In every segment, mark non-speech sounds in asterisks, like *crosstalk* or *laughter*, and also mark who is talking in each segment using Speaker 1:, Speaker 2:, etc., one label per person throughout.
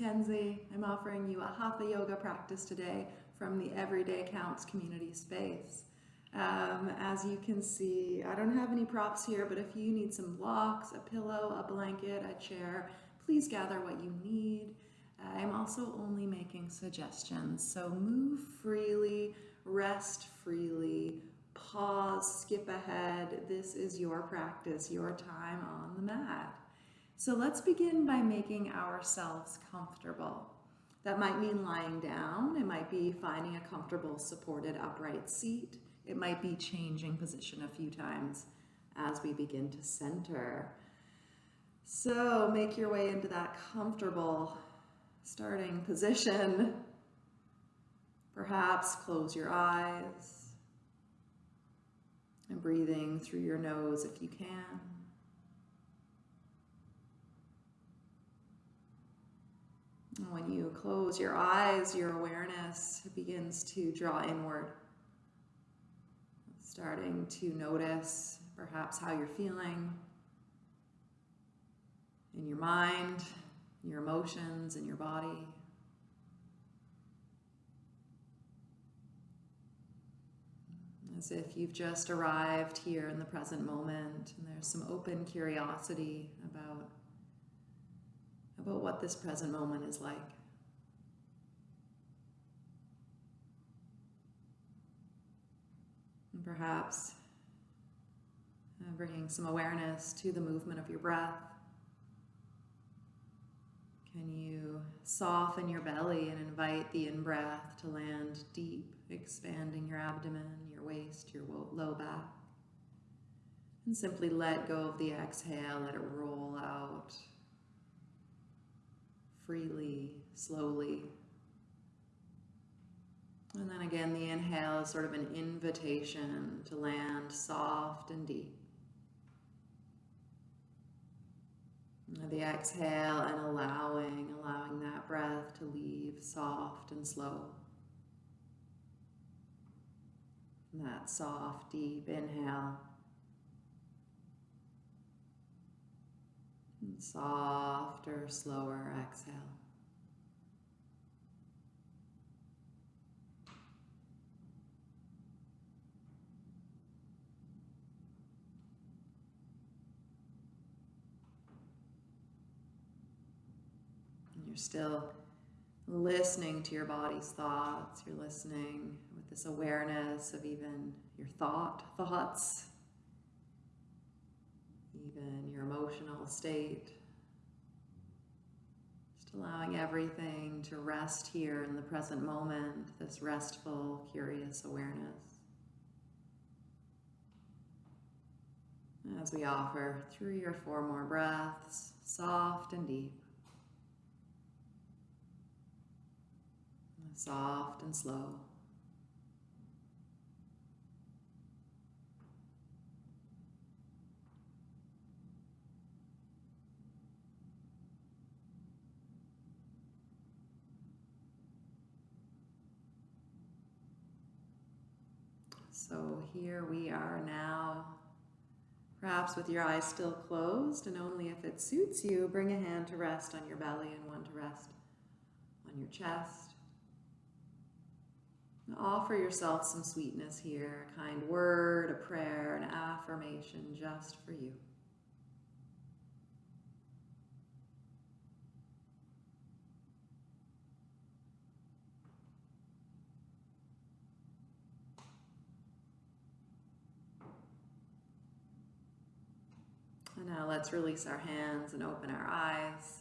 Speaker 1: Kenzie. I'm offering you a Hatha Yoga practice today from the Everyday Counts community space. Um, as you can see, I don't have any props here, but if you need some blocks, a pillow, a blanket, a chair, please gather what you need. I'm also only making suggestions, so move freely, rest freely, pause, skip ahead. This is your practice, your time on the mat. So let's begin by making ourselves comfortable. That might mean lying down. It might be finding a comfortable supported upright seat. It might be changing position a few times as we begin to center. So make your way into that comfortable starting position. Perhaps close your eyes and breathing through your nose if you can. When you close your eyes, your awareness begins to draw inward. Starting to notice perhaps how you're feeling in your mind, your emotions, in your body. As if you've just arrived here in the present moment and there's some open curiosity about about what this present moment is like. And perhaps uh, bringing some awareness to the movement of your breath. Can you soften your belly and invite the in-breath to land deep, expanding your abdomen, your waist, your low back. And simply let go of the exhale, let it roll out freely, slowly. And then again, the inhale is sort of an invitation to land soft and deep. The exhale and allowing, allowing that breath to leave soft and slow. And that soft, deep inhale. And softer, slower exhale. And you're still listening to your body's thoughts. You're listening with this awareness of even your thought thoughts even your emotional state. Just allowing everything to rest here in the present moment, this restful, curious awareness. As we offer three or four more breaths, soft and deep. Soft and slow. So here we are now, perhaps with your eyes still closed, and only if it suits you, bring a hand to rest on your belly and one to rest on your chest. And offer yourself some sweetness here, a kind word, a prayer, an affirmation just for you. And now let's release our hands and open our eyes.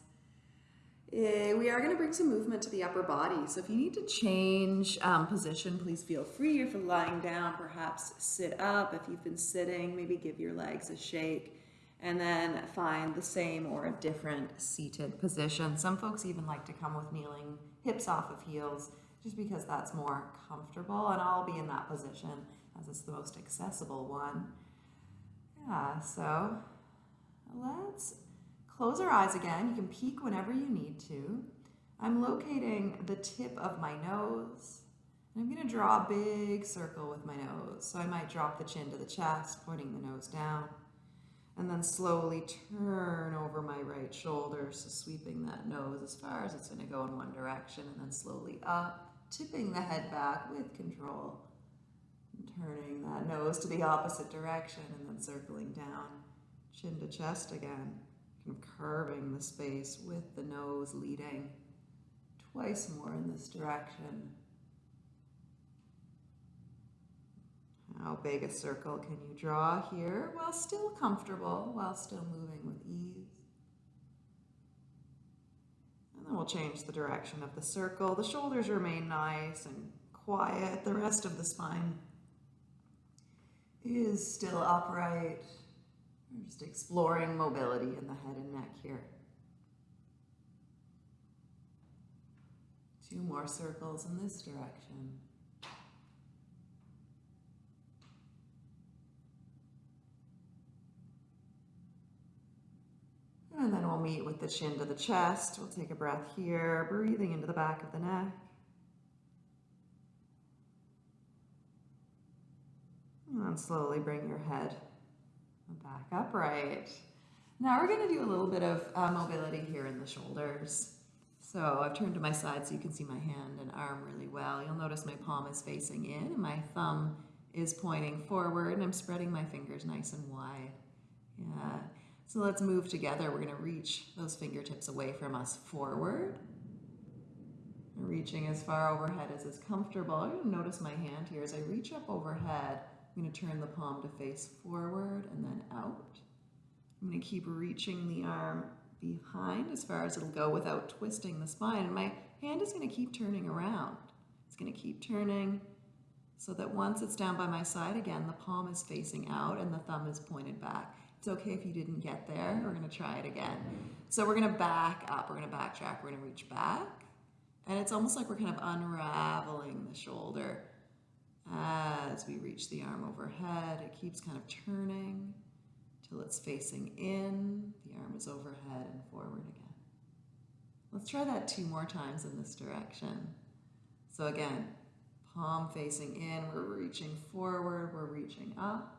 Speaker 1: Eh, we are going to bring some movement to the upper body. So if you need to change um, position, please feel free. If you're lying down, perhaps sit up. If you've been sitting, maybe give your legs a shake and then find the same or a different seated position. Some folks even like to come with kneeling, hips off of heels, just because that's more comfortable. And I'll be in that position as it's the most accessible one. Yeah, so Let's close our eyes again. You can peek whenever you need to. I'm locating the tip of my nose. And I'm going to draw a big circle with my nose. So I might drop the chin to the chest, pointing the nose down. And then slowly turn over my right shoulder, so sweeping that nose as far as it's going to go in one direction, and then slowly up, tipping the head back with control. And turning that nose to the opposite direction, and then circling down, chin to chest again, kind of curving the space with the nose leading. Twice more in this direction. How big a circle can you draw here while still comfortable, while still moving with ease? And then we'll change the direction of the circle. The shoulders remain nice and quiet. The rest of the spine is still upright. We're just exploring mobility in the head and neck here. Two more circles in this direction. And then we'll meet with the chin to the chest. We'll take a breath here, breathing into the back of the neck. And slowly bring your head back upright. Now we're going to do a little bit of uh, mobility here in the shoulders. So I've turned to my side so you can see my hand and arm really well. You'll notice my palm is facing in and my thumb is pointing forward and I'm spreading my fingers nice and wide. Yeah. So let's move together. We're going to reach those fingertips away from us forward. Reaching as far overhead as is comfortable. You're notice my hand here as I reach up overhead. I'm going to turn the palm to face forward and then out. I'm going to keep reaching the arm behind as far as it'll go without twisting the spine. And my hand is going to keep turning around. It's going to keep turning so that once it's down by my side again, the palm is facing out and the thumb is pointed back. It's okay if you didn't get there. We're going to try it again. So we're going to back up. We're going to backtrack. We're going to reach back. And it's almost like we're kind of unraveling the shoulder as we reach the arm overhead. It keeps kind of turning till it's facing in. The arm is overhead and forward again. Let's try that two more times in this direction. So again, palm facing in, we're reaching forward, we're reaching up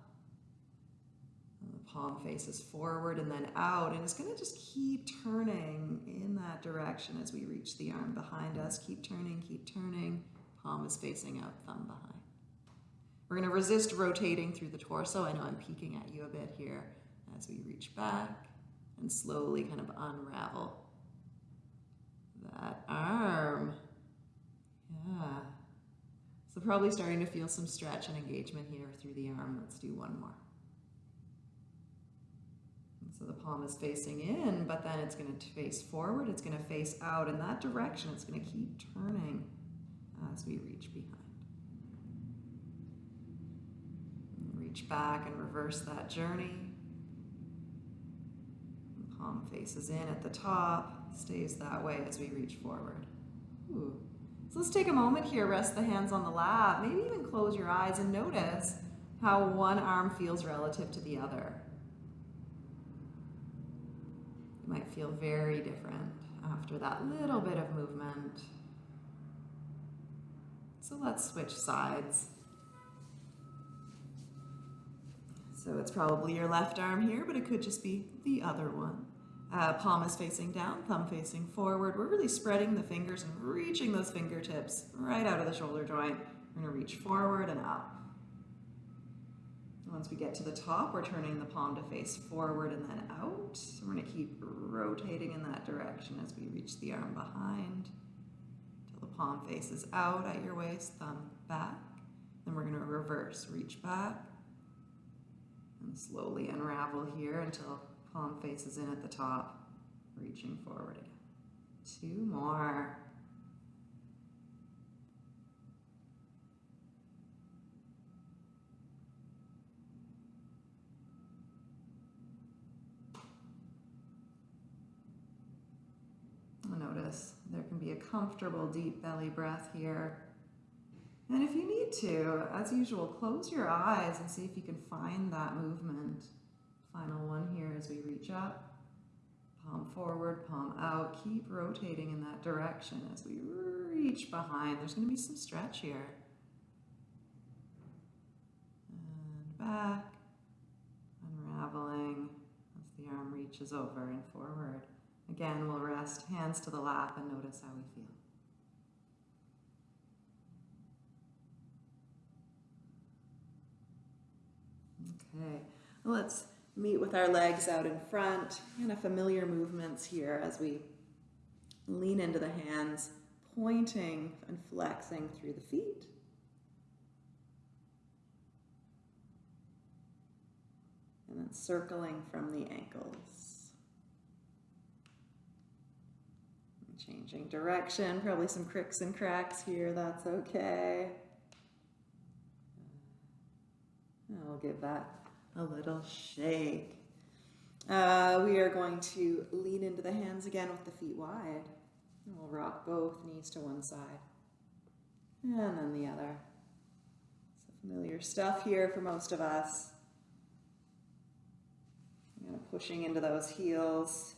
Speaker 1: The palm faces forward and then out and it's going to just keep turning in that direction as we reach the arm behind us keep turning keep turning palm is facing out thumb behind we're going to resist rotating through the torso. I know I'm peeking at you a bit here as we reach back and slowly kind of unravel that arm. Yeah. So probably starting to feel some stretch and engagement here through the arm. Let's do one more. So the palm is facing in, but then it's going to face forward, it's going to face out in that direction. It's going to keep turning as we reach behind. Reach back and reverse that journey. Palm faces in at the top, stays that way as we reach forward. Ooh. So let's take a moment here, rest the hands on the lap, maybe even close your eyes and notice how one arm feels relative to the other. You might feel very different after that little bit of movement. So let's switch sides. So it's probably your left arm here, but it could just be the other one. Uh, palm is facing down, thumb facing forward. We're really spreading the fingers and reaching those fingertips right out of the shoulder joint. We're gonna reach forward and up. Once we get to the top, we're turning the palm to face forward and then out. So we're going to keep rotating in that direction as we reach the arm behind until the palm faces out at your waist, thumb back. Then we're going to reverse, reach back and slowly unravel here until palm faces in at the top, reaching forward again. Two more. Notice there can be a comfortable deep belly breath here. And if you need to, as usual, close your eyes and see if you can find that movement. Final one here as we reach up. Palm forward, palm out. Keep rotating in that direction as we reach behind. There's going to be some stretch here. And back, unraveling, as the arm reaches over and forward. Again, we'll rest hands to the lap and notice how we feel. Okay, let's meet with our legs out in front. Kind of familiar movements here as we lean into the hands, pointing and flexing through the feet. And then circling from the ankles. Changing direction, probably some cricks and cracks here, that's okay. I'll give that a little shake. Uh, we are going to lean into the hands again with the feet wide. And we'll rock both knees to one side and then the other. So familiar stuff here for most of us. Kind of pushing into those heels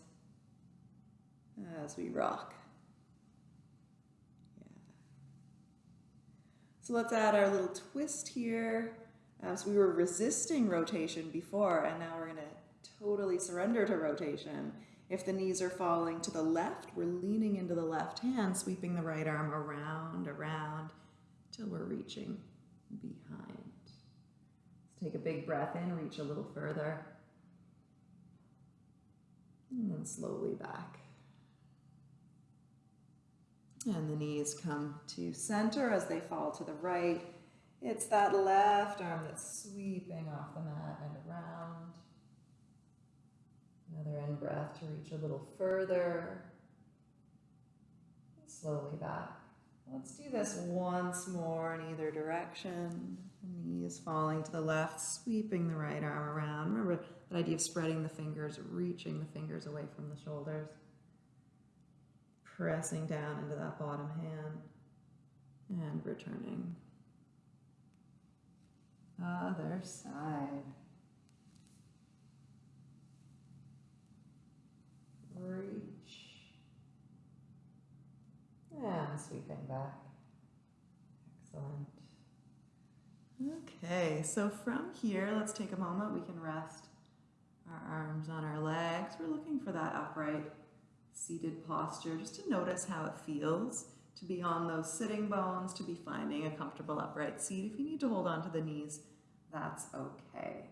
Speaker 1: as we rock. Yeah. So let's add our little twist here. Um, so we were resisting rotation before, and now we're going to totally surrender to rotation. If the knees are falling to the left, we're leaning into the left hand, sweeping the right arm around, around, till we're reaching behind. Let's take a big breath in, reach a little further. And then slowly back. And the knees come to center as they fall to the right. It's that left arm that's sweeping off the mat and around. Another in breath to reach a little further. Slowly back. Let's do this once more in either direction. The knee is falling to the left, sweeping the right arm around. Remember that idea of spreading the fingers, reaching the fingers away from the shoulders. Pressing down into that bottom hand and returning. Other side. Reach. And sweeping back. Excellent. Okay, so from here, let's take a moment. We can rest our arms on our legs. We're looking for that upright seated posture just to notice how it feels to be on those sitting bones, to be finding a comfortable upright seat. If you need to hold on to the knees, that's okay.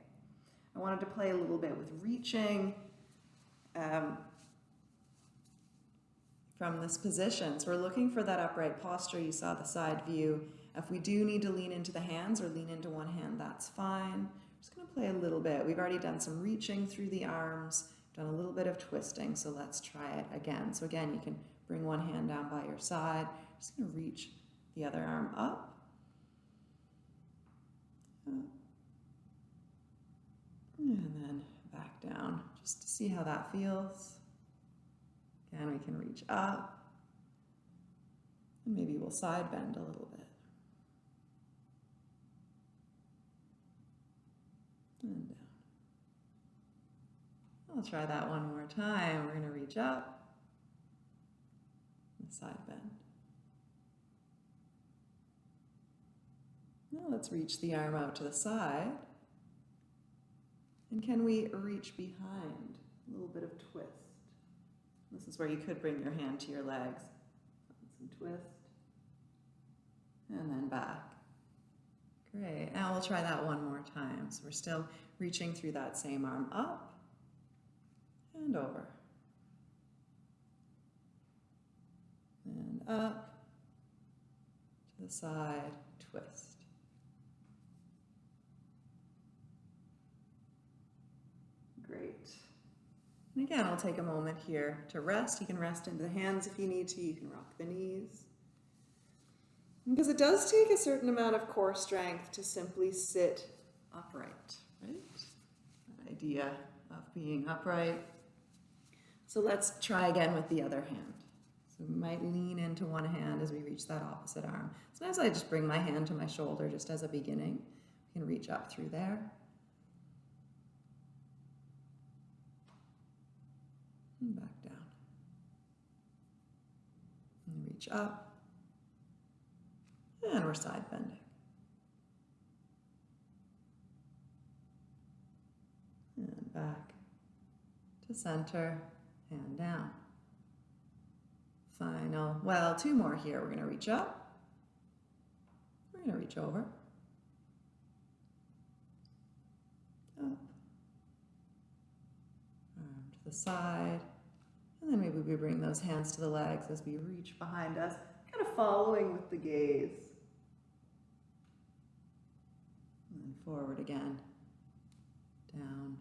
Speaker 1: I wanted to play a little bit with reaching um, from this position. So we're looking for that upright posture. You saw the side view. If we do need to lean into the hands or lean into one hand, that's fine. I'm just going to play a little bit. We've already done some reaching through the arms, done a little bit of twisting, so let's try it again. So again, you can bring one hand down by your side. Just going to reach the other arm up. And then back down, just to see how that feels. Again, we can reach up. And maybe we'll side bend a little bit. And down. I'll try that one more time. We're going to reach up and side bend. Now let's reach the arm out to the side. And can we reach behind? A little bit of twist. This is where you could bring your hand to your legs. Some twist. And then back. Great. Now we'll try that one more time. So we're still reaching through that same arm up and over. And up to the side, twist. Great. And again, I'll take a moment here to rest. You can rest into the hands if you need to. You can rock the knees. Because it does take a certain amount of core strength to simply sit upright, right? That idea of being upright. So let's try again with the other hand. So we might lean into one hand as we reach that opposite arm. Sometimes I just bring my hand to my shoulder just as a beginning. We can reach up through there. And back down. And reach up. And we're side bending. And back to center, hand down. Final, well, two more here. We're going to reach up. We're to reach over. Up. The side. And then maybe we bring those hands to the legs as we reach behind us, kind of following with the gaze. And forward again. Down.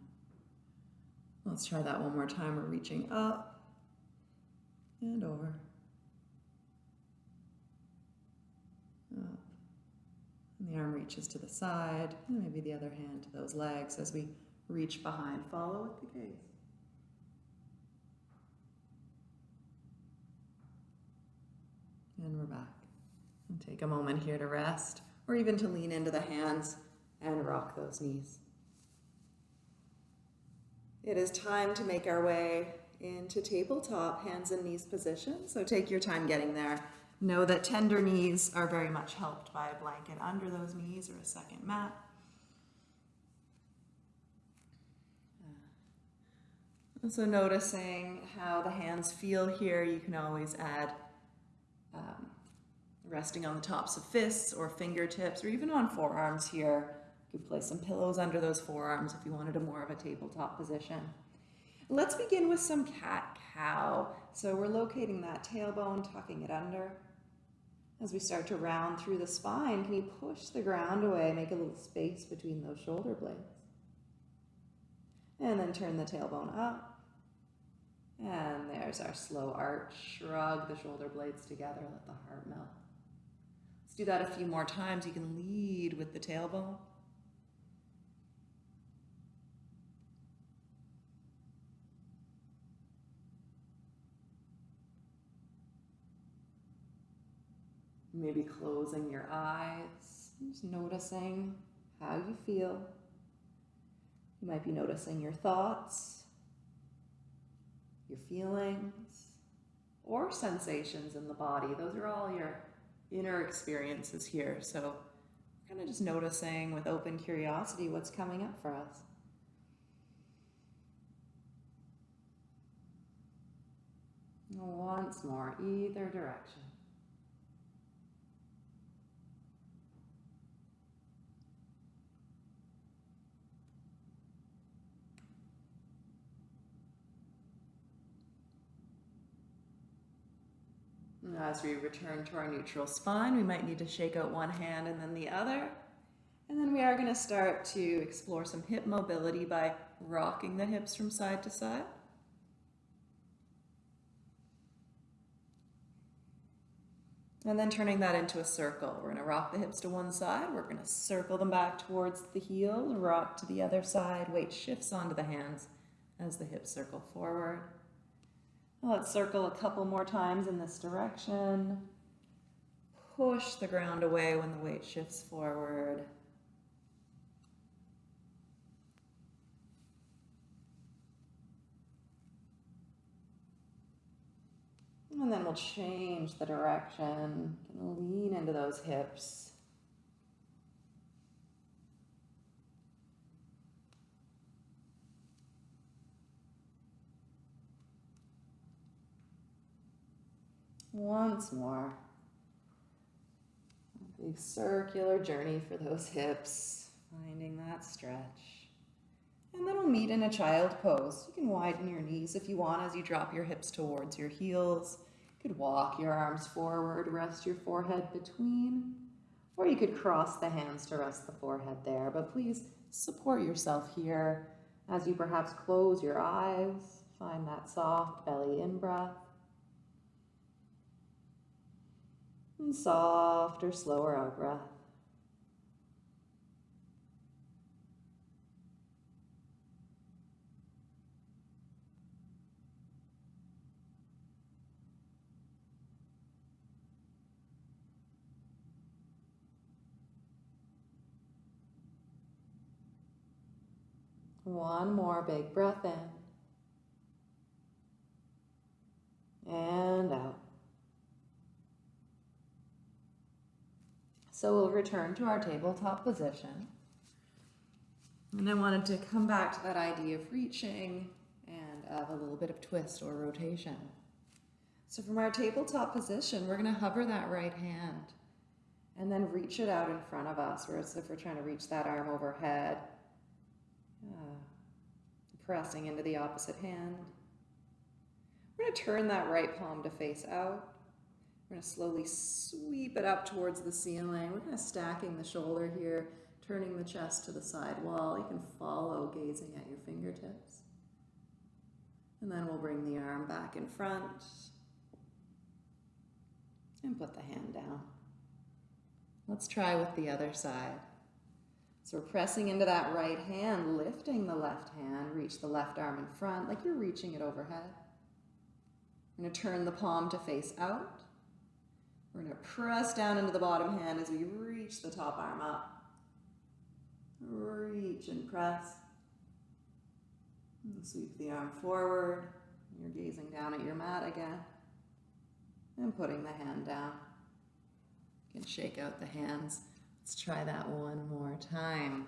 Speaker 1: Let's try that one more time. We're reaching up and over. Up. And the arm reaches to the side, and maybe the other hand to those legs as we reach behind. Follow with the gaze. And we're back. And take a moment here to rest, or even to lean into the hands and rock those knees. It is time to make our way into tabletop hands and knees position. So take your time getting there. Know that tender knees are very much helped by a blanket under those knees or a second mat. Uh, also noticing how the hands feel here, you can always add um, resting on the tops of fists or fingertips or even on forearms here. You could place some pillows under those forearms if you wanted a more of a tabletop position. Let's begin with some cat-cow. So we're locating that tailbone, tucking it under. As we start to round through the spine, can you push the ground away, make a little space between those shoulder blades? And then turn the tailbone up. And there's our slow arch. Shrug the shoulder blades together, let the heart melt. Let's do that a few more times. You can lead with the tailbone. Maybe closing your eyes, just noticing how you feel. You might be noticing your thoughts, your feelings, or sensations in the body. Those are all your inner experiences here. So, kind of just noticing with open curiosity what's coming up for us. Once more, either direction. As we return to our neutral spine, we might need to shake out one hand and then the other. And then we are going to start to explore some hip mobility by rocking the hips from side to side. And then turning that into a circle. We're going to rock the hips to one side. We're going to circle them back towards the heel, rock to the other side. Weight shifts onto the hands as the hips circle forward. Let's circle a couple more times in this direction. Push the ground away when the weight shifts forward. And then we'll change the direction, lean into those hips. Once more. A big circular journey for those hips, finding that stretch. And then we'll meet in a child pose. You can widen your knees if you want as you drop your hips towards your heels. You could walk your arms forward, rest your forehead between, or you could cross the hands to rest the forehead there. But please support yourself here as you perhaps close your eyes, find that soft belly in breath. And softer, slower out breath. One more big breath in and out. So we'll return to our tabletop position. And I wanted to come back to that idea of reaching and of a little bit of twist or rotation. So from our tabletop position, we're going to hover that right hand and then reach it out in front of us, as if we're trying to reach that arm overhead. Uh, pressing into the opposite hand. We're going to turn that right palm to face out. We're going to slowly sweep it up towards the ceiling. We're kind of stacking the shoulder here, turning the chest to the side wall. You can follow gazing at your fingertips. And then we'll bring the arm back in front and put the hand down. Let's try with the other side. So we're pressing into that right hand, lifting the left hand, reach the left arm in front like you're reaching it overhead. We're going to turn the palm to face out. We're to press down into the bottom hand as we reach the top arm up. Reach and press. And sweep the arm forward. You're gazing down at your mat again. And putting the hand down. You can shake out the hands. Let's try that one more time.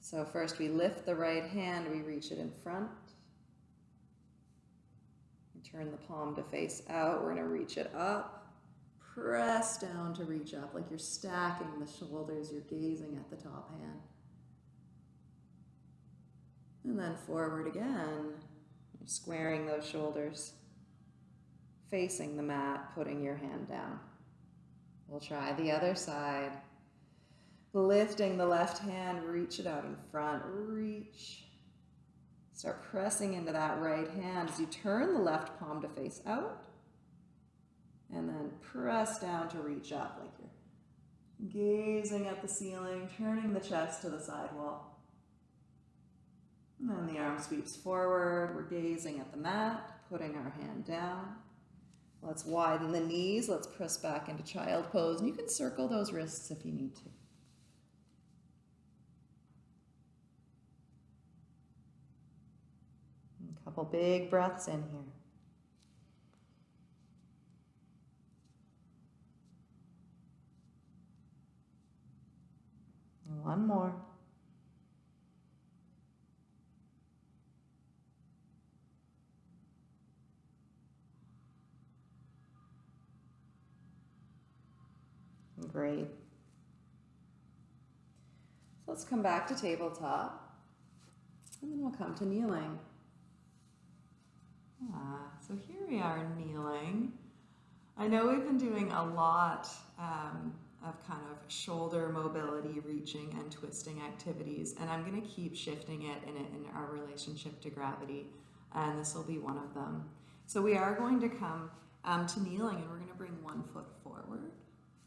Speaker 1: So first we lift the right hand, we reach it in front. Turn the palm to face out. We're to reach it up. Press down to reach up like you're stacking the shoulders. You're gazing at the top hand. And then forward again. You're squaring those shoulders. Facing the mat, putting your hand down. We'll try the other side. Lifting the left hand, reach it out in front. Reach. Start pressing into that right hand as you turn the left palm to face out. And then press down to reach up like you're gazing at the ceiling, turning the chest to the side wall. And then the arm sweeps forward. We're gazing at the mat, putting our hand down. Let's widen the knees. Let's press back into child pose. And you can circle those wrists if you need to. A Couple big breaths in here. And one more. Great. So let's come back to tabletop. And then we'll come to kneeling. Ah, so here we are kneeling. I know we've been doing a lot um, of kind of shoulder mobility, reaching and twisting activities, and I'm going to keep shifting it in, in our relationship to gravity, and this will be one of them. So we are going to come um, to kneeling, and we're going to bring one foot forward.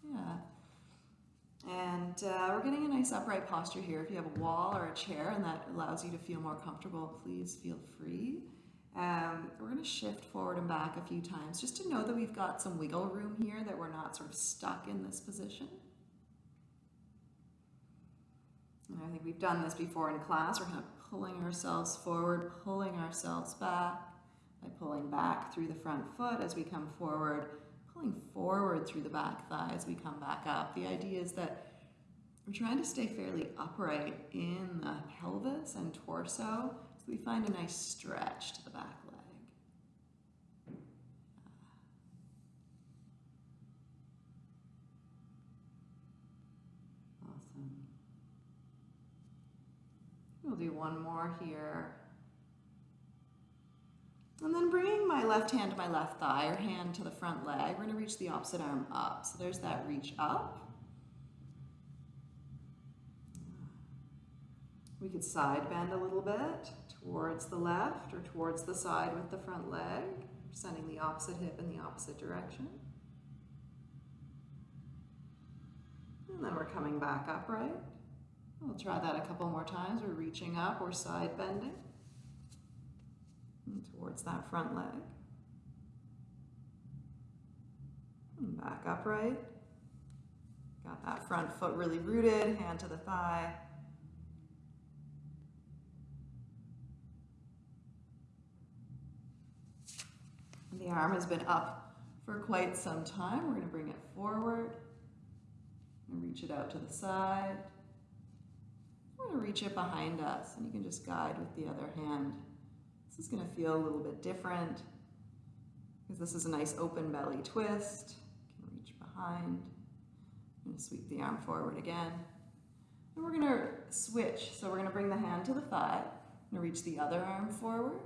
Speaker 1: Yeah. And uh, we're getting a nice upright posture here. If you have a wall or a chair and that allows you to feel more comfortable, please feel free. Um, we're going to shift forward and back a few times just to know that we've got some wiggle room here, that we're not sort of stuck in this position. And I think we've done this before in class. We're kind of pulling ourselves forward, pulling ourselves back by pulling back through the front foot as we come forward, pulling forward through the back thigh as we come back up. The idea is that we're trying to stay fairly upright in the pelvis and torso so we find a nice stretch to the back leg. Awesome. We'll do one more here. And then bringing my left hand to my left thigh or hand to the front leg, we're going to reach the opposite arm up. So there's that reach up. We could side bend a little bit towards the left or towards the side with the front leg, sending the opposite hip in the opposite direction. And then we're coming back upright. We'll try that a couple more times. We're reaching up, we're side bending and towards that front leg. And back upright. Got that front foot really rooted, hand to the thigh. The arm has been up for quite some time. We're going to bring it forward and reach it out to the side. We're going to reach it behind us and you can just guide with the other hand, This is going to feel a little bit different because this is a nice open belly twist. You can reach behind. I'm going to sweep the arm forward again. And we're going to switch. So we're going to bring the hand to the thigh and reach the other arm forward.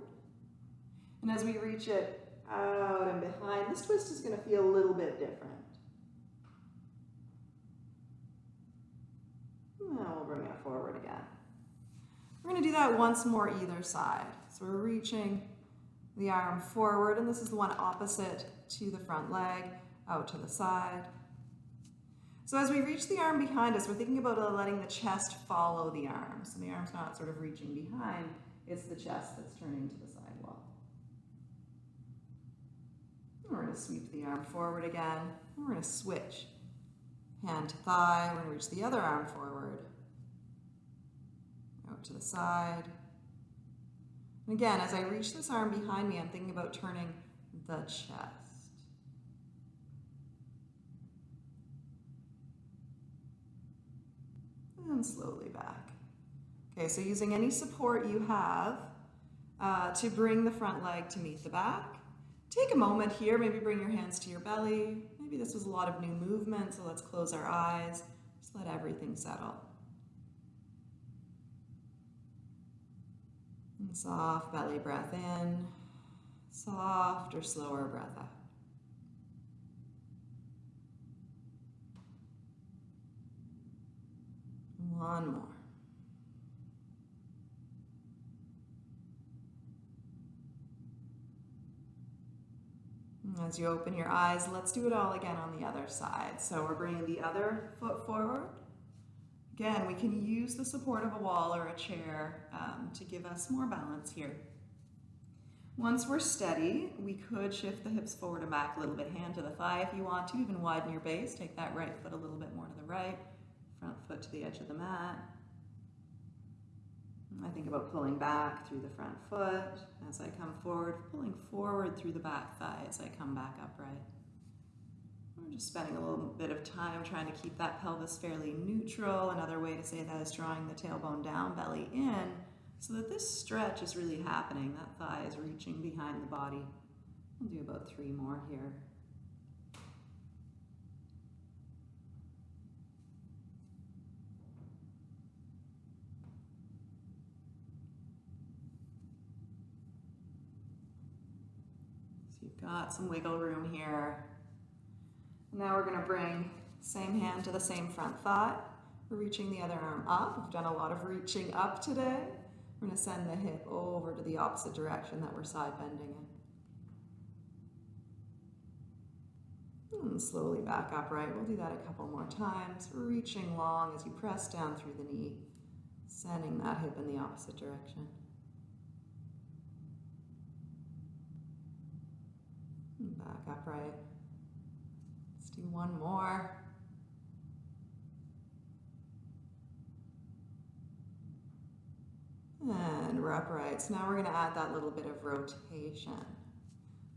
Speaker 1: And as we reach it out and behind, this twist is going to feel a little bit different. Now we'll bring it forward again. We're going to do that once more either side. So we're reaching the arm forward, and this is the one opposite to the front leg, out to the side. So as we reach the arm behind us, we're thinking about letting the chest follow the arm. So the arm's not sort of reaching behind, it's the chest that's turning to the side wall. We're going to sweep the arm forward again. we're going to switch. Hand to thigh, we're going to reach the other arm forward. Out to the side. And again, as I reach this arm behind me, I'm thinking about turning the chest. And slowly back. Okay, so using any support you have uh, to bring the front leg to meet the back. Take a moment here, maybe bring your hands to your belly. Maybe this was a lot of new movement, so let's close our eyes. Just let everything settle. And soft belly breath in, soft or slower breath out. One more. As you open your eyes, let's do it all again on the other side. So we're bringing the other foot forward. Again, we can use the support of a wall or a chair um, to give us more balance here. Once we're steady, we could shift the hips forward and back a little bit, hand to the thigh if you want to, even widen your base. Take that right foot a little bit more to the right, front foot to the edge of the mat. I think about pulling back through the front foot as I come forward, pulling forward through the back thigh as I come back upright. We're just spending a little bit of time trying to keep that pelvis fairly neutral. Another way to say that is drawing the tailbone down, belly in, so that this stretch is really happening. That thigh is reaching behind the body. We'll do about three more here. Got some wiggle room here. Now we're going to bring same hand to the same front thigh. We're reaching the other arm up. We've done a lot of reaching up today. We're to send the hip over to the opposite direction that we're side bending in. And slowly back upright. We'll do that a couple more times. Reaching long as you press down through the knee, sending that hip in the opposite direction. And back upright Let's do one more. And we're upright. So now we're going to add that little bit of rotation.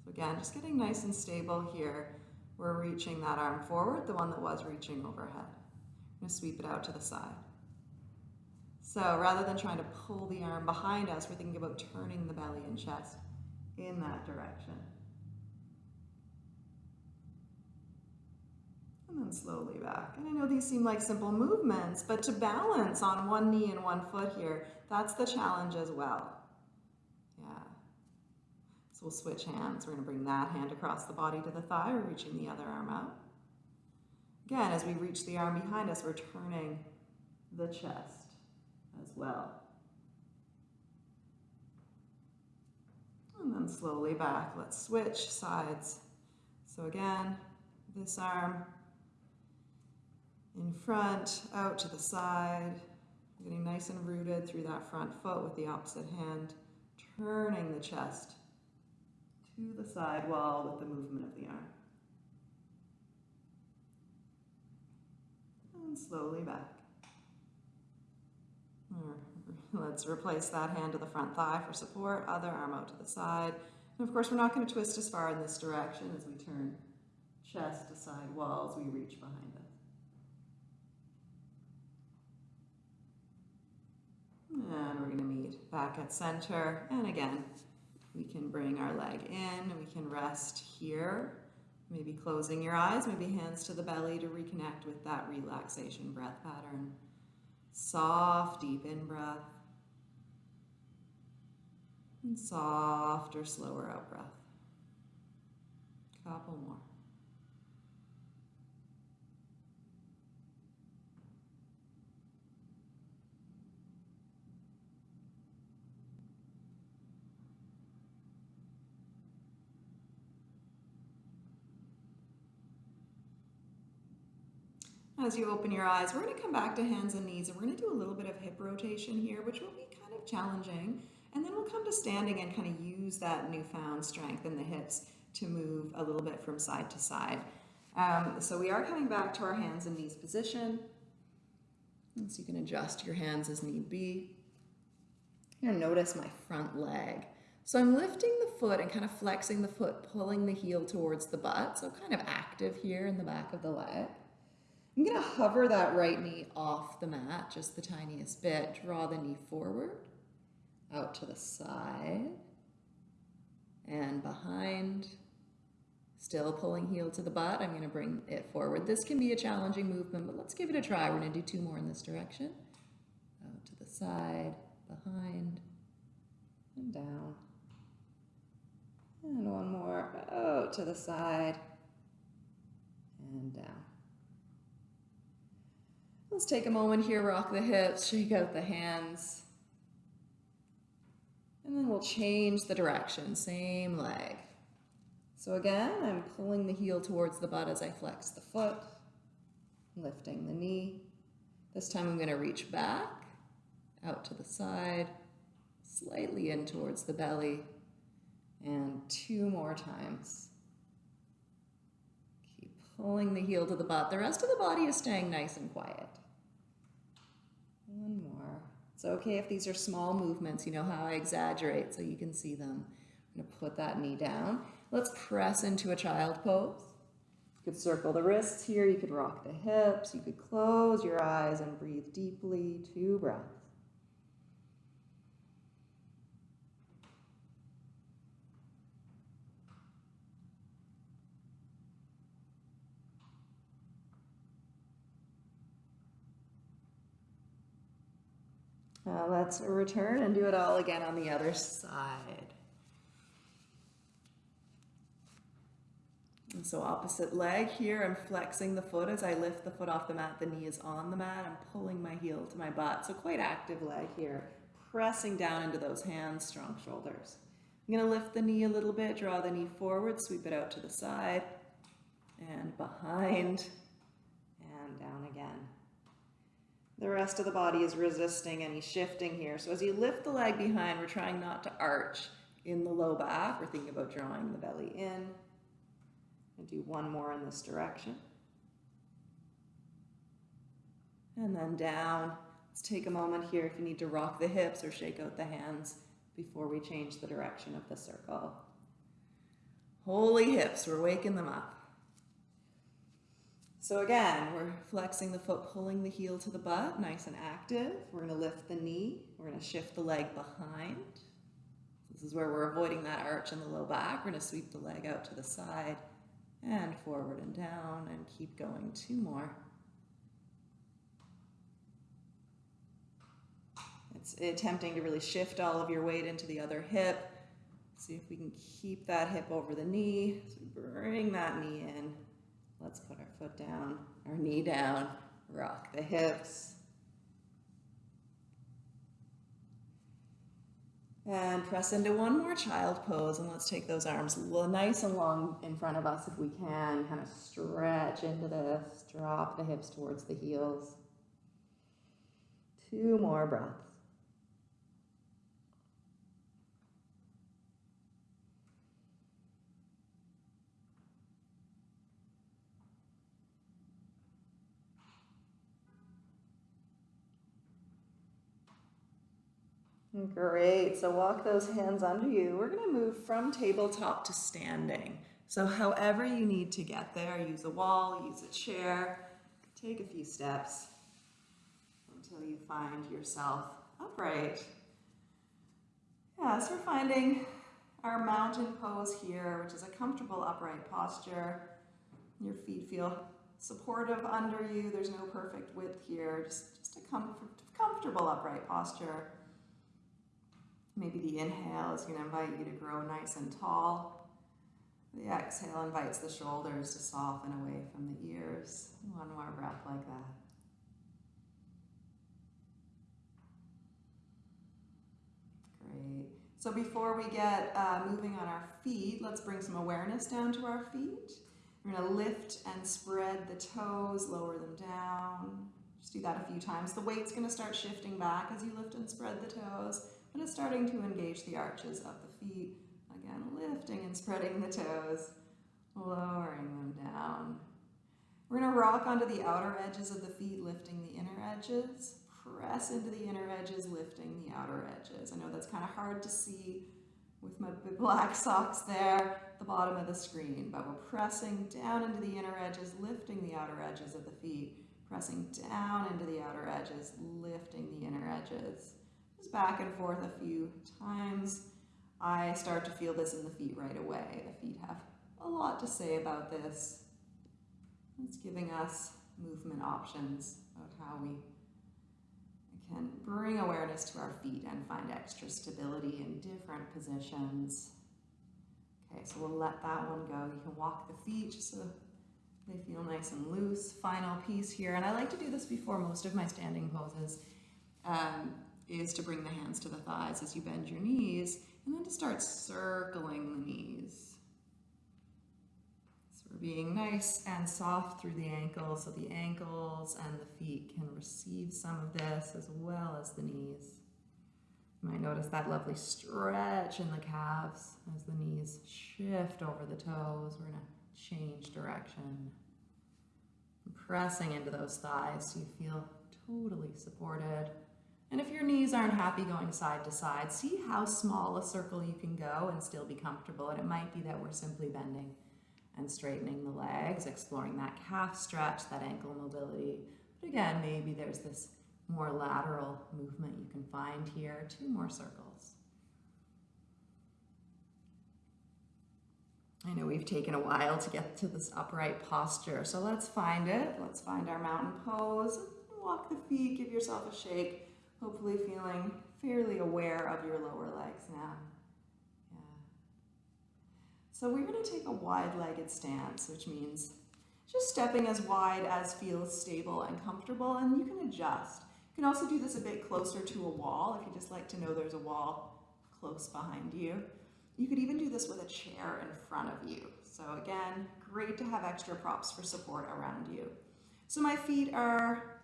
Speaker 1: So again, just getting nice and stable here. We're reaching that arm forward, the one that was reaching overhead. I'm going to sweep it out to the side. So rather than trying to pull the arm behind us, we're thinking about turning the belly and chest in that direction. And then slowly back. And I know these seem like simple movements, but to balance on one knee and one foot here, that's the challenge as well. Yeah. So we'll switch hands. We're going to bring that hand across the body to the thigh, we're reaching the other arm out. Again, as we reach the arm behind us, we're turning the chest as well. And then slowly back. Let's switch sides. So again, this arm in front, out to the side, getting nice and rooted through that front foot with the opposite hand, turning the chest to the side wall with the movement of the arm. And slowly back. *laughs* Let's replace that hand to the front thigh for support, other arm out to the side. And of course, we're not going to twist as far in this direction as we turn chest to side wall as we reach behind us. And we're going to meet back at center. And again, We can bring our leg in, we can rest here, maybe closing your eyes, maybe hands to the belly to reconnect with that relaxation breath pattern. Soft, deep in breath. And softer, slower out breath. Couple more. As you open your eyes, we're going to come back to hands and knees and we're going to do a little bit of hip rotation here, which will be kind of challenging. And then we'll come to standing and kind of use that newfound strength in the hips to move a little bit from side to side. Um, so we are coming back to our hands and knees position. And so you can adjust your hands as need be. To notice my front leg. So I'm lifting the foot and kind of flexing the foot, pulling the heel towards the butt. So kind of active here in the back of the leg. I'm going to hover that right knee off the mat just the tiniest bit. Draw the knee forward, out to the side, and behind. Still pulling heel to the butt. I'm going to bring it forward. This can be a challenging movement, but let's give it a try. We're going to do two more in this direction. Out to the side, behind, and down. And one more, out to the side, and down. Let's take a moment here, rock the hips, shake out the hands. And then we'll change the direction, same leg. So again, I'm pulling the heel towards the butt as I flex the foot, lifting the knee. This time I'm going to reach back, out to the side, slightly in towards the belly, and two more times. Keep pulling the heel to the butt. The rest of the body is staying nice and quiet. It's okay if these are small movements. You know how I exaggerate so you can see them. I'm to put that knee down. Let's press into a child pose. You could circle the wrists here. You could rock the hips. You could close your eyes and breathe deeply. Two breaths. Uh, let's return and do it all again on the other side. And so opposite leg here, I'm flexing the foot as I lift the foot off the mat. The knee is on the mat. I'm pulling my heel to my butt. So quite active leg here. Pressing down into those hands, strong shoulders. I'm going to lift the knee a little bit, draw the knee forward, sweep it out to the side and behind and down again. The rest of the body is resisting any shifting here. So as you lift the leg behind, we're trying not to arch in the low back. We're thinking about drawing the belly in. And do one more in this direction. And then down. Let's take a moment here if you need to rock the hips or shake out the hands before we change the direction of the circle. Holy hips, we're waking them up. So again, we're flexing the foot, pulling the heel to the butt, nice and active. We're gonna lift the knee. We're gonna shift the leg behind. This is where we're avoiding that arch in the low back. We're gonna sweep the leg out to the side and forward and down and keep going. Two more. It's attempting to really shift all of your weight into the other hip. See if we can keep that hip over the knee. So bring that knee in. Let's put our foot down, our knee down, rock the hips. And press into one more child pose and let's take those arms nice and long in front of us if we can. Kind of stretch into this, drop the hips towards the heels. Two more breaths. Great. So walk those hands under you. We're going to move from tabletop to standing. So however you need to get there, use a wall, use a chair, take a few steps until you find yourself upright. Yeah, so we're finding our mountain pose here, which is a comfortable upright posture. Your feet feel supportive under you. There's no perfect width here, just, just a comfort, comfortable upright posture. Maybe the inhale is going to invite you to grow nice and tall. The exhale invites the shoulders to soften away from the ears. One more breath like that. Great. So before we get uh, moving on our feet, let's bring some awareness down to our feet. We're going to lift and spread the toes, lower them down. Just do that a few times. The weight's going to start shifting back as you lift and spread the toes, but it's starting to engage the arches of the feet. Again, lifting and spreading the toes, lowering them down. We're going to rock onto the outer edges of the feet, lifting the inner edges. Press into the inner edges, lifting the outer edges. I know that's kind of hard to see with my black socks there the bottom of the screen, but we're pressing down into the inner edges, lifting the outer edges of the feet, pressing down into the outer edges, lifting the inner edges. Back and forth a few times. I start to feel this in the feet right away. The feet have a lot to say about this. It's giving us movement options about how we can bring awareness to our feet and find extra stability in different positions. Okay, so we'll let that one go. You can walk the feet just so they feel nice and loose. Final piece here, and I like to do this before most of my standing poses, um, is to bring the hands to the thighs as you bend your knees, and then to start circling the knees. So we're being nice and soft through the ankles, so the ankles and the feet can receive some of this as well as the knees. You might notice that lovely stretch in the calves as the knees shift over the toes. We're going to change direction. Pressing into those thighs so you feel totally supported. And if your knees aren't happy going side to side, see how small a circle you can go and still be comfortable. And it might be that we're simply bending and straightening the legs, exploring that calf stretch, that ankle mobility. But again, maybe there's this more lateral movement you can find here. Two more circles. I know we've taken a while to get to this upright posture, so let's find it. Let's find our mountain pose. Walk the feet, give yourself a shake, hopefully feeling fairly aware of your lower legs now. Yeah. So we're going to take a wide-legged stance, which means just stepping as wide as feels stable and comfortable, and you can adjust. You can also do this a bit closer to a wall if you just like to know there's a wall close behind you. You could even do this with a chair in front of you. So again, great to have extra props for support around you. So my feet are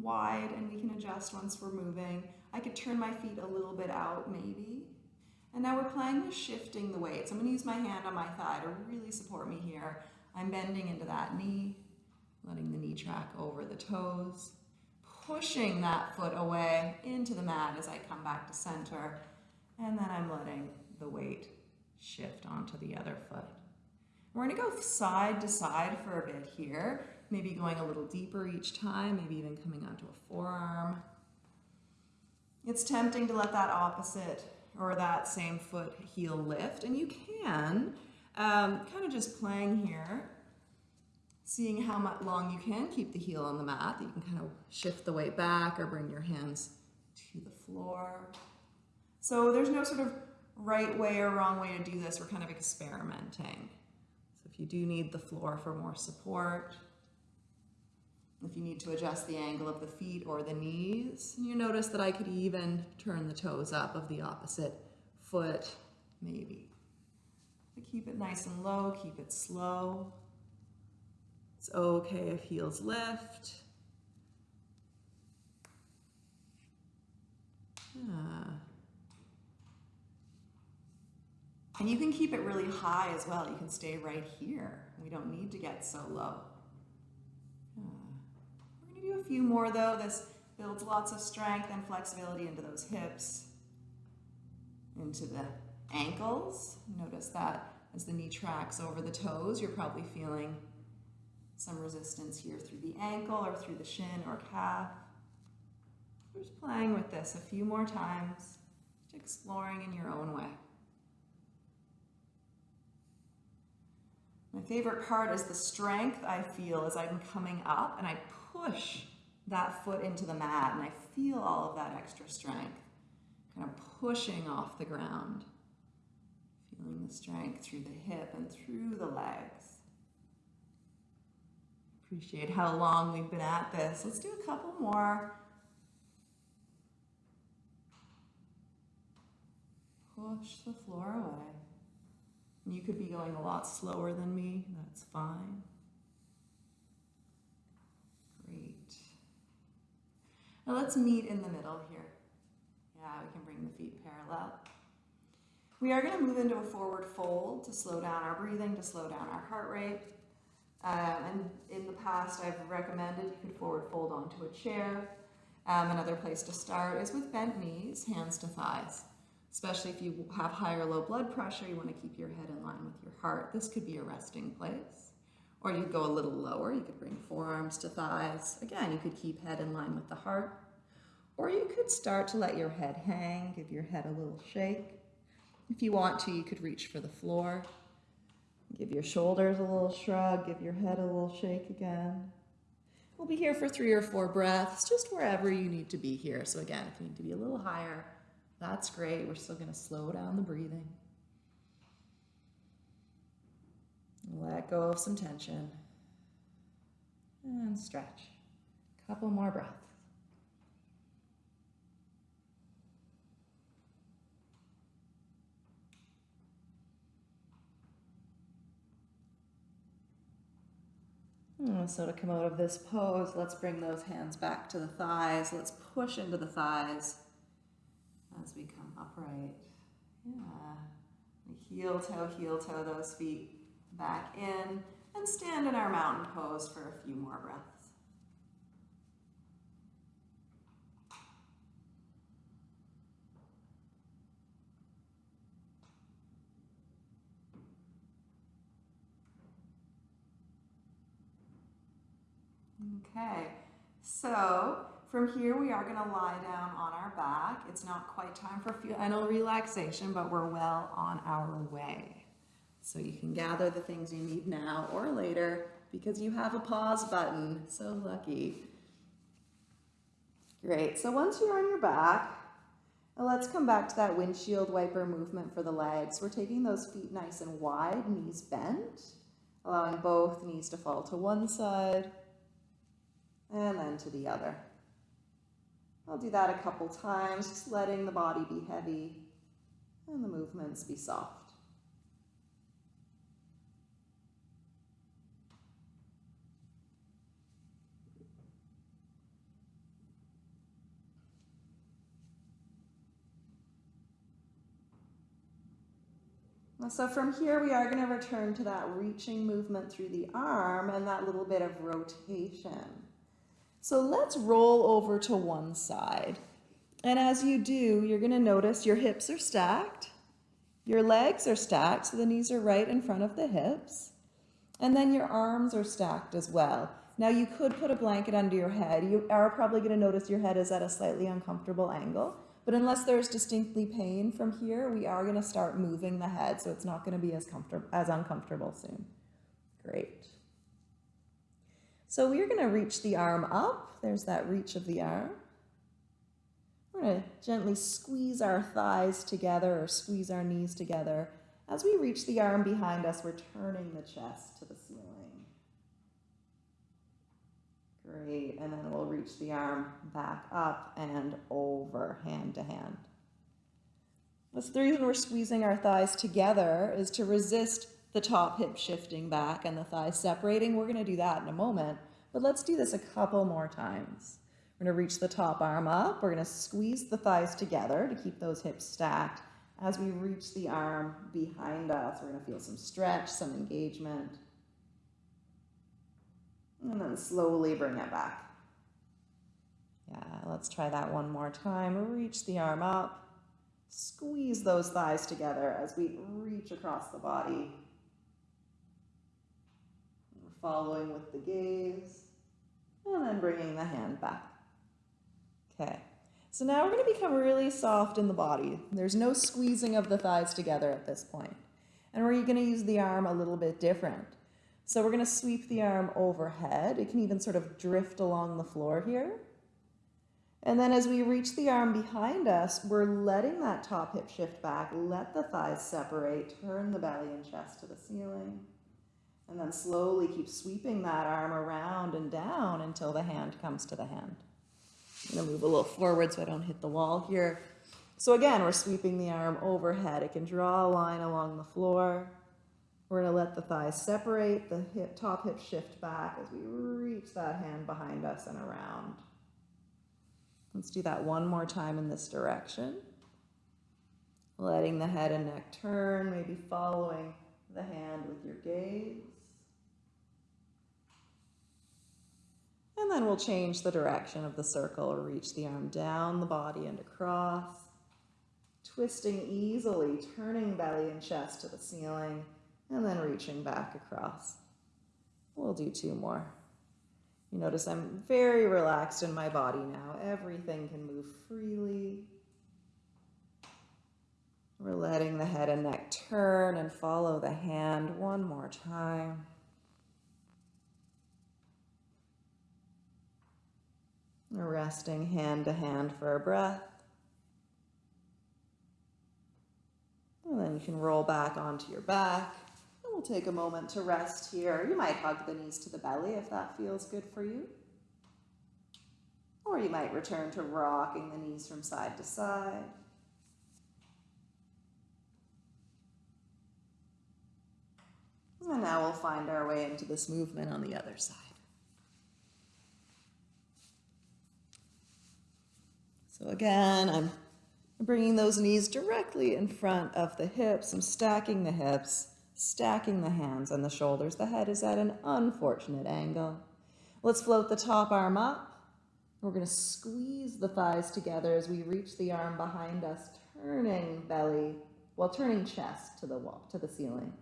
Speaker 1: wide and we can adjust once we're moving. I could turn my feet a little bit out maybe. And now we're playing with shifting the weight. So I'm gonna use my hand on my thigh to really support me here. I'm bending into that knee, letting the knee track over the toes pushing that foot away into the mat as I come back to center. And then I'm letting the weight shift onto the other foot. We're gonna go side to side for a bit here, maybe going a little deeper each time, maybe even coming onto a forearm. It's tempting to let that opposite or that same foot heel lift, and you can, um, kind of just playing here, seeing how much long you can keep the heel on the mat, you can kind of shift the weight back or bring your hands to the floor. So there's no sort of right way or wrong way to do this. We're kind of experimenting. So if you do need the floor for more support, if you need to adjust the angle of the feet or the knees, you notice that I could even turn the toes up of the opposite foot, maybe. But keep it nice and low, keep it slow. It's okay if heels lift. Yeah. And you can keep it really high as well. You can stay right here. We don't need to get so low. Yeah. We're going to do a few more though. This builds lots of strength and flexibility into those hips, into the ankles. Notice that as the knee tracks over the toes, you're probably feeling some resistance here through the ankle or through the shin or calf. Just playing with this a few more times, exploring in your own way. My favorite part is the strength I feel as I'm coming up and I push that foot into the mat and I feel all of that extra strength, kind of pushing off the ground. Feeling the strength through the hip and through the legs. Appreciate how long we've been at this. Let's do a couple more. Push the floor away. You could be going a lot slower than me, that's fine. Great. Now let's meet in the middle here. Yeah, we can bring the feet parallel. We are going to move into a forward fold to slow down our breathing, to slow down our heart rate. Um, and in the past, I've recommended you could forward fold onto a chair. Um, another place to start is with bent knees, hands to thighs especially if you have high or low blood pressure, you want to keep your head in line with your heart. This could be a resting place. Or you could go a little lower, you could bring forearms to thighs. Again, you could keep head in line with the heart. Or you could start to let your head hang, give your head a little shake. If you want to, you could reach for the floor. Give your shoulders a little shrug, give your head a little shake again. We'll be here for three or four breaths, just wherever you need to be here. So again, if you need to be a little higher, that's great. We're still to slow down the breathing. Let go of some tension. And stretch. A couple more breaths. Hmm, so to come out of this pose, let's bring those hands back to the thighs. Let's push into the thighs as we come upright. Yeah. Heel toe, heel toe those feet back in and stand in our mountain pose for a few more breaths. Okay, so from here, we are going to lie down on our back. It's not quite time for final relaxation, but we're well on our way. So you can gather the things you need now or later because you have a pause button. So lucky. Great. So once you're on your back, let's come back to that windshield wiper movement for the legs. We're taking those feet nice and wide, knees bent, allowing both knees to fall to one side and then to the other. I'll do that a couple times, just letting the body be heavy and the movements be soft. So from here, we are going to return to that reaching movement through the arm and that little bit of rotation. So let's roll over to one side. And as you do, you're going to notice your hips are stacked, your legs are stacked, so the knees are right in front of the hips, and then your arms are stacked as well. Now you could put a blanket under your head. You are probably going to notice your head is at a slightly uncomfortable angle, but unless there's distinctly pain from here, we are going to start moving the head, so it's not going to be as, comfortable, as uncomfortable soon. Great. So we're going to reach the arm up. There's that reach of the arm. We're going to gently squeeze our thighs together or squeeze our knees together. As we reach the arm behind us, we're turning the chest to the ceiling. Great, and then we'll reach the arm back up and over, hand to hand. That's the reason we're squeezing our thighs together is to resist the top hip shifting back and the thighs separating. We're going to do that in a moment, but let's do this a couple more times. We're to reach the top arm up. We're going to squeeze the thighs together to keep those hips stacked. As we reach the arm behind us, we're to feel some stretch, some engagement. And then slowly bring it back. Yeah, let's try that one more time. Reach the arm up. Squeeze those thighs together as we reach across the body We're following with the gaze, and then bringing the hand back. Okay, so now we're going to become really soft in the body. There's no squeezing of the thighs together at this point. And we're going to use the arm a little bit different.
Speaker 2: So we're going to sweep the arm overhead. It can even sort of drift along the floor here. And then as we reach the arm behind us, we're letting that top hip shift back, let the thighs separate, turn the belly and chest to the ceiling. And then slowly keep sweeping that arm around and down until the hand comes to the hand. I'm gonna move a little forward so I don't hit the wall here. So again, we're sweeping the arm overhead. It can draw a line along the floor. We're gonna let the thighs separate, the hip, top hip shift back as we reach that hand behind us and around. Let's do that one more time in this direction. Letting the head and neck turn, maybe following the hand with your gaze. And then we'll change the direction of the circle reach the arm down the body and across. Twisting easily, turning belly and chest to the ceiling, and then reaching back across. We'll do two more. You notice I'm very relaxed in my body now. Everything can move freely. We're letting the head and neck turn and follow the hand one more time. We're Resting hand to hand for a breath. And then you can roll back onto your back. We'll take a moment to rest here. You might hug the knees to the belly if that feels good for you. Or you might return to rocking the knees from side to side. And now we'll find our way into this movement on the other side. So again, I'm bringing those knees directly in front of the hips. I'm stacking the hips, stacking the hands and the shoulders. The head is at an unfortunate angle. Let's float the top arm up. We're going to squeeze the thighs together as we reach the arm behind us, turning belly, well, turning chest to the wall, to the ceiling.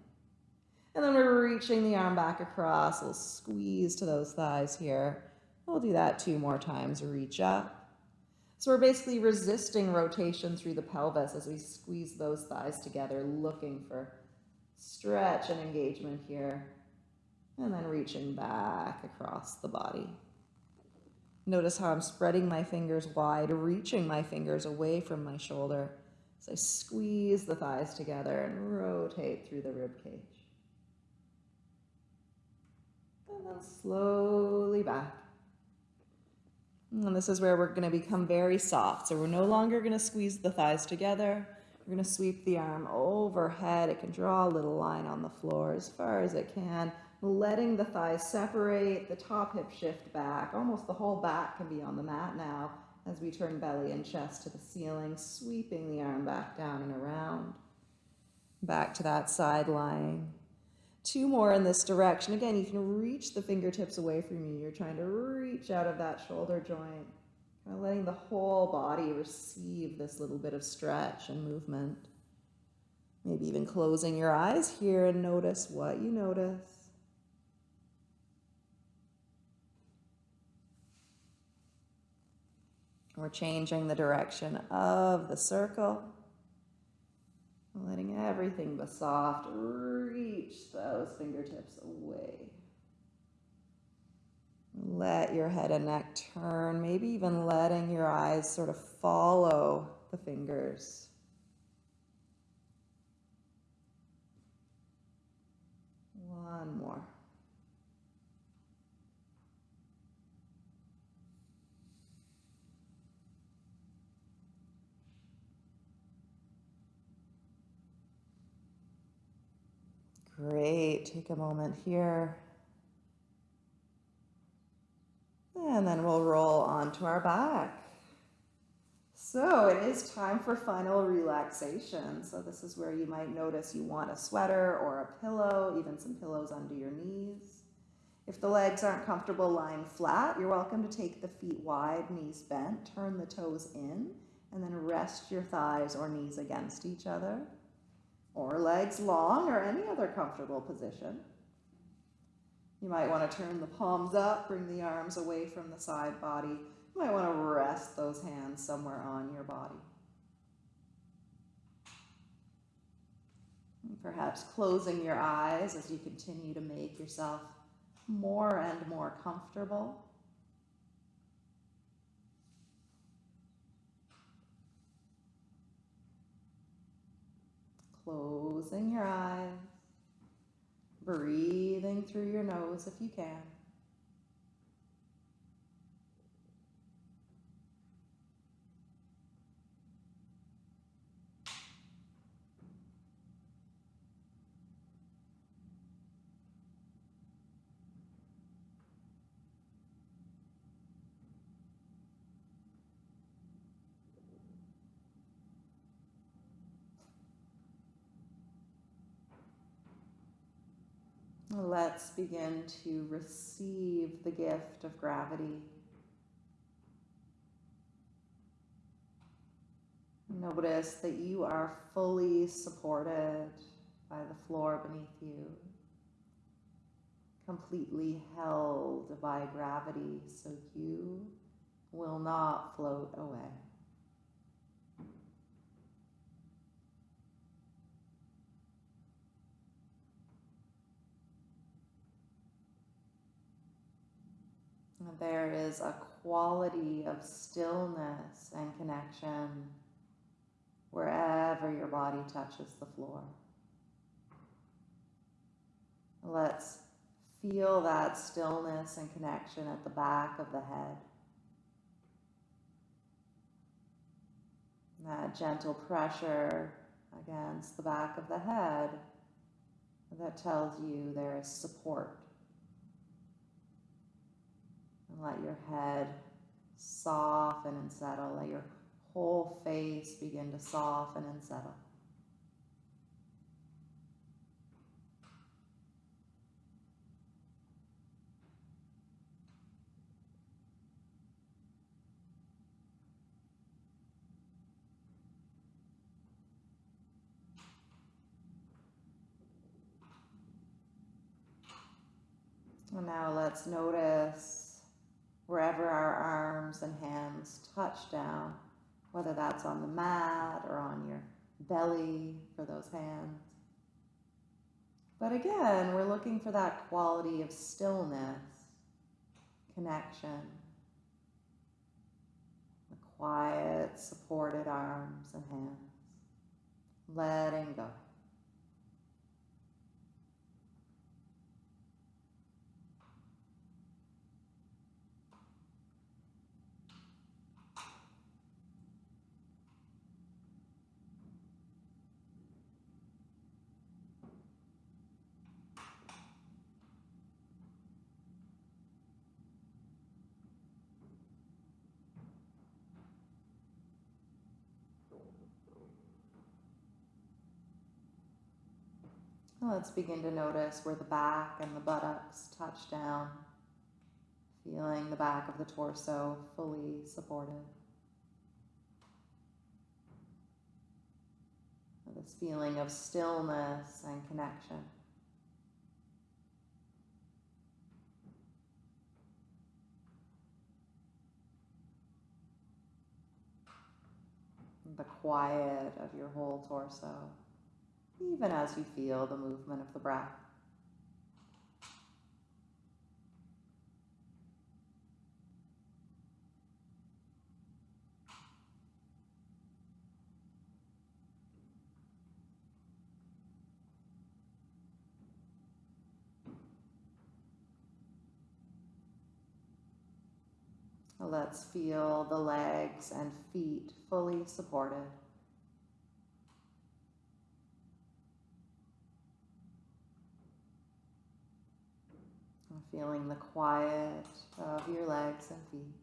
Speaker 2: And then we're reaching the arm back across. We'll squeeze to those thighs here. We'll do that two more times. Reach up. So we're basically resisting rotation through the pelvis as we squeeze those thighs together, looking for stretch and engagement here. And then reaching back across the body. Notice how I'm spreading my fingers wide, reaching my fingers away from my shoulder as I squeeze the thighs together and rotate through the rib cage. And then slowly back. And this is where we're going to become very soft. So we're no longer going to squeeze the thighs together. We're going to sweep the arm overhead. It can draw a little line on the floor as far as it can, letting the thighs separate, the top hip shift back. Almost the whole back can be on the mat now as we turn belly and chest to the ceiling, sweeping the arm back down and around. Back to that side lying. Two more in this direction. Again, you can reach the fingertips away from you. You're trying to reach out of that shoulder joint, kind of letting the whole body receive this little bit of stretch and movement. Maybe even closing your eyes here and notice what you notice. We're changing the direction of the circle. Letting everything be soft, reach those fingertips away. Let your head and neck turn, maybe even letting your eyes sort of follow the fingers. One more. Great. Take a moment here. And then we'll roll onto our back. So it is time for final relaxation. So this is where you might notice you want a sweater or a pillow, even some pillows under your knees. If the legs aren't comfortable lying flat, you're welcome to take the feet wide, knees bent, turn the toes in, and then rest your thighs or knees against each other or legs long or any other comfortable position. You might want to turn the palms up, bring the arms away from the side body. You might want to rest those hands somewhere on your body. Perhaps closing your eyes as you continue to make yourself more and more comfortable. Closing your eyes, breathing through your nose if you can. Let's begin to receive the gift of gravity. Notice that you are fully supported by the floor beneath you, completely held by gravity, so you will not float away. There is a quality of stillness and connection wherever your body touches the floor. Let's feel that stillness and connection at the back of the head. That gentle pressure against the back of the head that tells you there is support. And let your head soften and settle. Let your whole face begin to soften and settle. And now let's notice wherever our arms and hands touch down, whether that's on the mat or on your belly for those hands. But again, we're looking for that quality of stillness, connection, the quiet, supported arms and hands, letting go. Let's begin to notice where the back and the buttocks touch down, feeling the back of the torso fully supported. This feeling of stillness and connection. The quiet of your whole torso even as you feel the movement of the breath. Let's feel the legs and feet fully supported. Feeling the quiet of your legs and feet.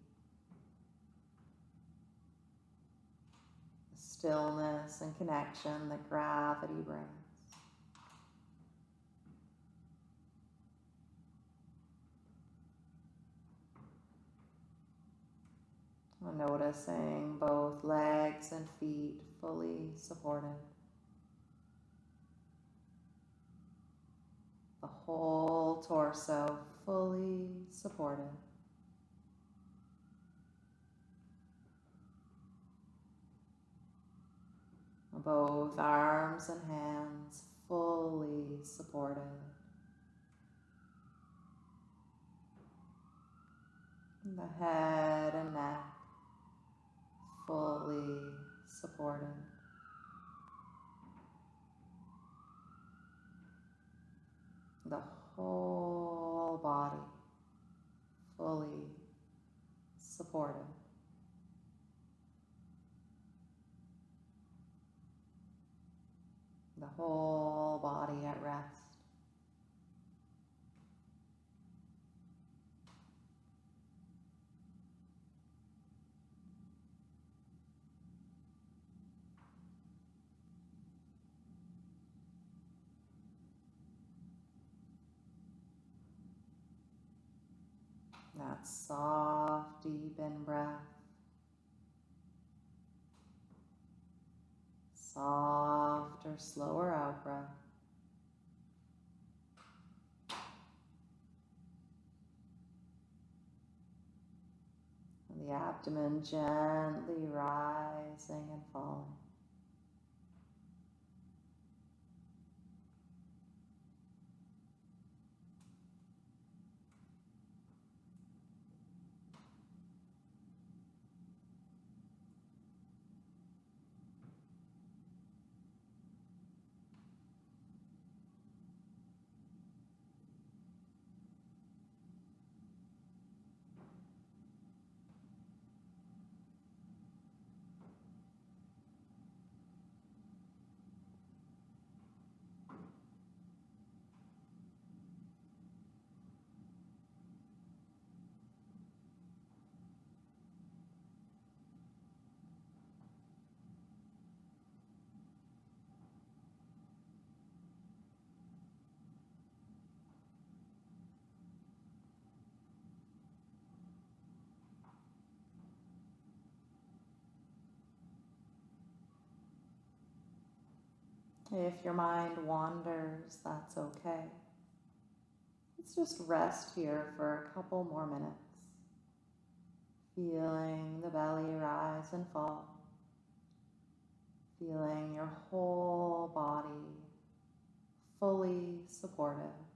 Speaker 2: The stillness and connection that gravity brings. Noticing both legs and feet fully supported. The whole torso fully supported. Both arms and hands fully supported. The head and neck fully supported. The whole body fully supported. The whole body at rest. That soft, deep in breath. Softer, slower out breath. The abdomen gently rising and falling. If your mind wanders, that's okay. Let's just rest here for a couple more minutes. Feeling the belly rise and fall. Feeling your whole body fully supported.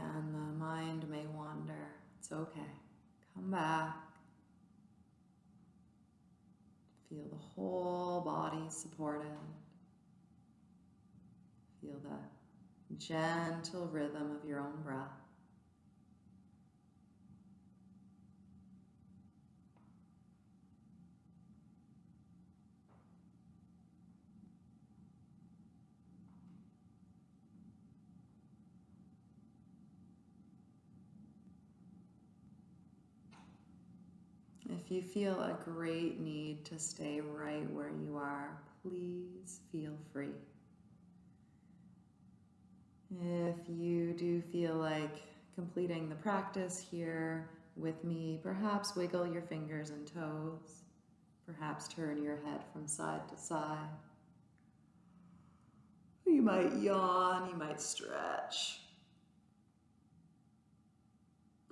Speaker 2: And the mind may wander. It's okay. Come back. Feel the whole body supported. Feel the gentle rhythm of your own breath. If you feel a great need to stay right where you are, please feel free. If you do feel like completing the practice here with me, perhaps wiggle your fingers and toes. Perhaps turn your head from side to side. You might yawn, you might stretch.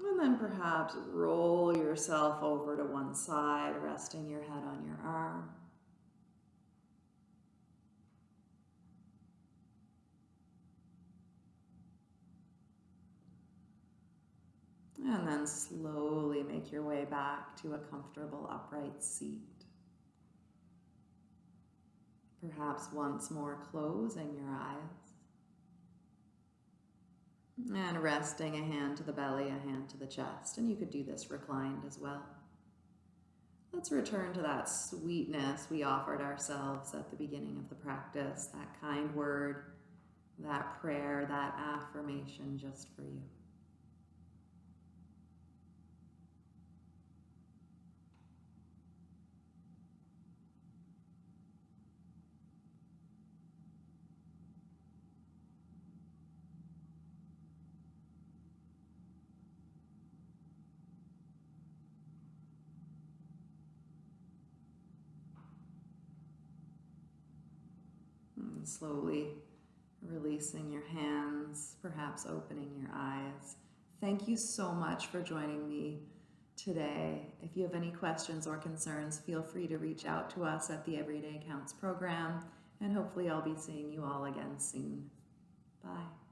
Speaker 2: And then perhaps roll yourself over to one side, resting your head on your arm. And then slowly make your way back to a comfortable upright seat. Perhaps once more closing your eyes. And resting a hand to the belly, a hand to the chest. And you could do this reclined as well.
Speaker 1: let's return to that sweetness we offered ourselves at the beginning of the practice, that kind word, that prayer, that affirmation just for you. Slowly releasing your hands, perhaps opening your eyes. Thank you so much for joining me today. If you have any questions or concerns, feel free to reach out to us at the Everyday Counts program, and hopefully, I'll be seeing you all again soon. Bye.